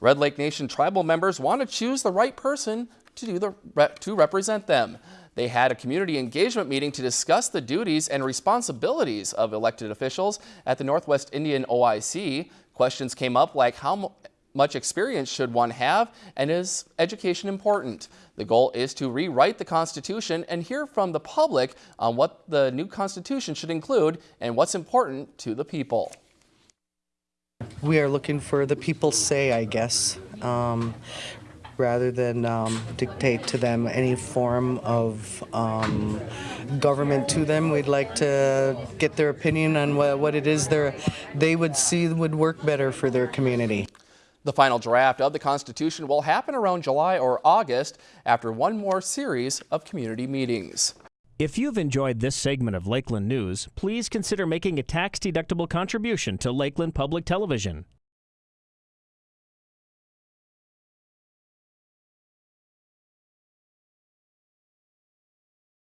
Red Lake Nation tribal members want to choose the right person to, do the, to represent them. They had a community engagement meeting to discuss the duties and responsibilities of elected officials at the Northwest Indian OIC. Questions came up like how much experience should one have and is education important? The goal is to rewrite the Constitution and hear from the public on what the new Constitution should include and what's important to the people. We are looking for the people's say, I guess, um, rather than um, dictate to them any form of um, government to them. We'd like to get their opinion on what, what it is they would see would work better for their community. The final draft of the Constitution will happen around July or August after one more series of community meetings. If you've enjoyed this segment of Lakeland News, please consider making a tax-deductible contribution to Lakeland Public Television.